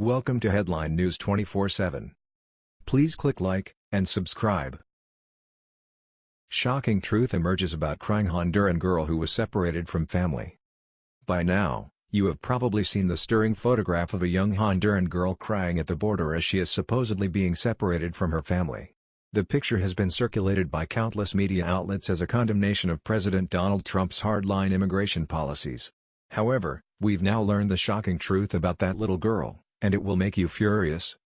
Welcome to Headline News 24/7. Please click like and subscribe. Shocking truth emerges about crying Honduran girl who was separated from family. By now, you have probably seen the stirring photograph of a young Honduran girl crying at the border as she is supposedly being separated from her family. The picture has been circulated by countless media outlets as a condemnation of President Donald Trump's hardline immigration policies. However, we've now learned the shocking truth about that little girl and it will make you furious.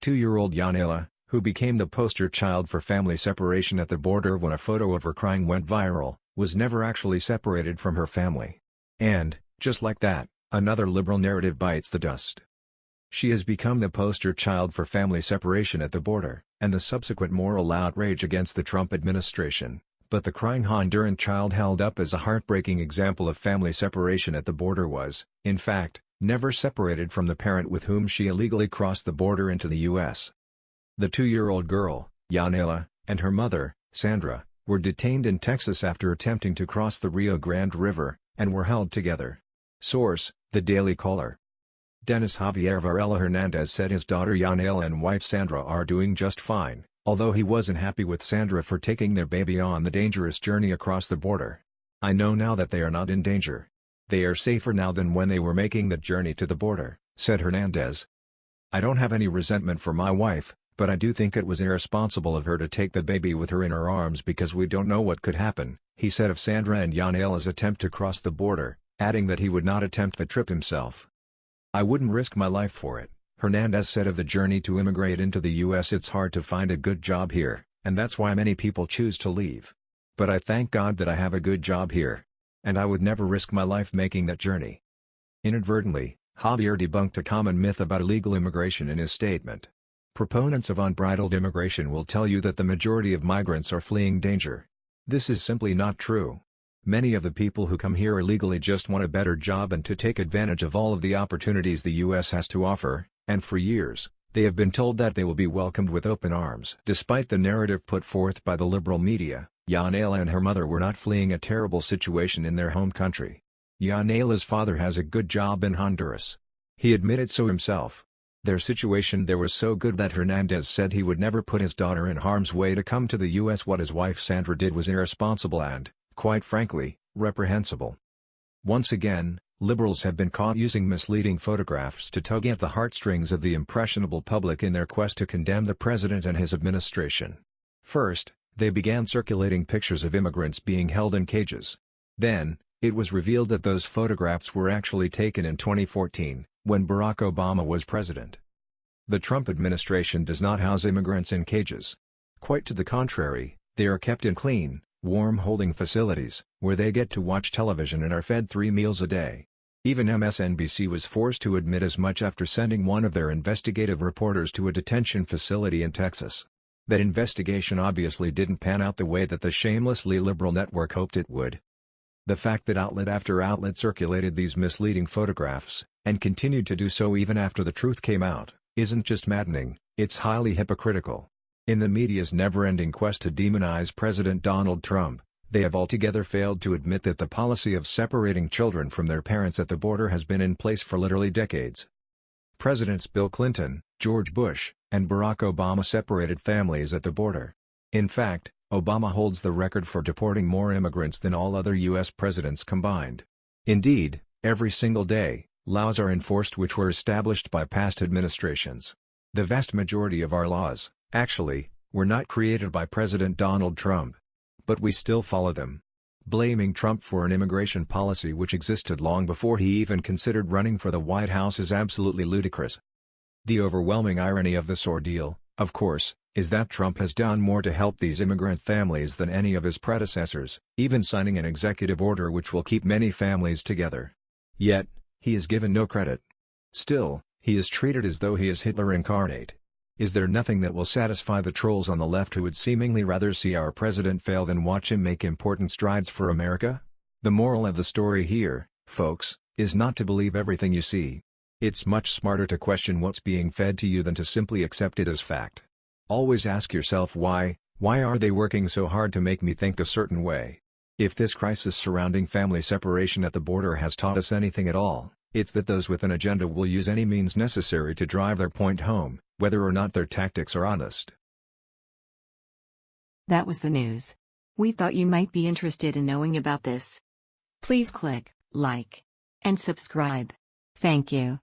Two-year-old Yanela, who became the poster child for family separation at the border when a photo of her crying went viral, was never actually separated from her family. And, just like that, another liberal narrative bites the dust. She has become the poster child for family separation at the border, and the subsequent moral outrage against the Trump administration, but the crying Honduran child held up as a heartbreaking example of family separation at the border was, in fact, never separated from the parent with whom she illegally crossed the border into the U.S. The two-year-old girl, Yanela, and her mother, Sandra, were detained in Texas after attempting to cross the Rio Grande River, and were held together. Source, The Daily Caller. Dennis Javier Varela Hernandez said his daughter Yanela and wife Sandra are doing just fine, although he wasn't happy with Sandra for taking their baby on the dangerous journey across the border. I know now that they are not in danger. They are safer now than when they were making the journey to the border, said Hernandez. I don't have any resentment for my wife, but I do think it was irresponsible of her to take the baby with her in her arms because we don't know what could happen, he said of Sandra and Yanela's attempt to cross the border, adding that he would not attempt the trip himself. I wouldn't risk my life for it, Hernandez said of the journey to immigrate into the U.S. It's hard to find a good job here, and that's why many people choose to leave. But I thank God that I have a good job here and I would never risk my life making that journey. Inadvertently, Javier debunked a common myth about illegal immigration in his statement. Proponents of unbridled immigration will tell you that the majority of migrants are fleeing danger. This is simply not true. Many of the people who come here illegally just want a better job and to take advantage of all of the opportunities the U.S. has to offer, and for years, they have been told that they will be welcomed with open arms. Despite the narrative put forth by the liberal media, Yanela and her mother were not fleeing a terrible situation in their home country. Yanela's father has a good job in Honduras. He admitted so himself. Their situation there was so good that Hernandez said he would never put his daughter in harm's way to come to the U.S. What his wife Sandra did was irresponsible and, quite frankly, reprehensible. Once again, liberals have been caught using misleading photographs to tug at the heartstrings of the impressionable public in their quest to condemn the president and his administration. First, they began circulating pictures of immigrants being held in cages. Then, it was revealed that those photographs were actually taken in 2014, when Barack Obama was president. The Trump administration does not house immigrants in cages. Quite to the contrary, they are kept in clean, warm holding facilities, where they get to watch television and are fed three meals a day. Even MSNBC was forced to admit as much after sending one of their investigative reporters to a detention facility in Texas. That investigation obviously didn't pan out the way that the shamelessly liberal network hoped it would. The fact that outlet after outlet circulated these misleading photographs, and continued to do so even after the truth came out, isn't just maddening, it's highly hypocritical. In the media's never-ending quest to demonize President Donald Trump, they have altogether failed to admit that the policy of separating children from their parents at the border has been in place for literally decades. Presidents Bill Clinton, George Bush, and Barack Obama separated families at the border. In fact, Obama holds the record for deporting more immigrants than all other U.S. presidents combined. Indeed, every single day, laws are enforced which were established by past administrations. The vast majority of our laws, actually, were not created by President Donald Trump. But we still follow them. Blaming Trump for an immigration policy which existed long before he even considered running for the White House is absolutely ludicrous. The overwhelming irony of this ordeal, of course, is that Trump has done more to help these immigrant families than any of his predecessors, even signing an executive order which will keep many families together. Yet, he is given no credit. Still, he is treated as though he is Hitler incarnate. Is there nothing that will satisfy the trolls on the left who would seemingly rather see our president fail than watch him make important strides for America? The moral of the story here, folks, is not to believe everything you see. It's much smarter to question what's being fed to you than to simply accept it as fact. Always ask yourself why, why are they working so hard to make me think a certain way? If this crisis surrounding family separation at the border has taught us anything at all, it's that those with an agenda will use any means necessary to drive their point home, whether or not their tactics are honest. That was the news. We thought you might be interested in knowing about this. Please click like and subscribe. Thank you.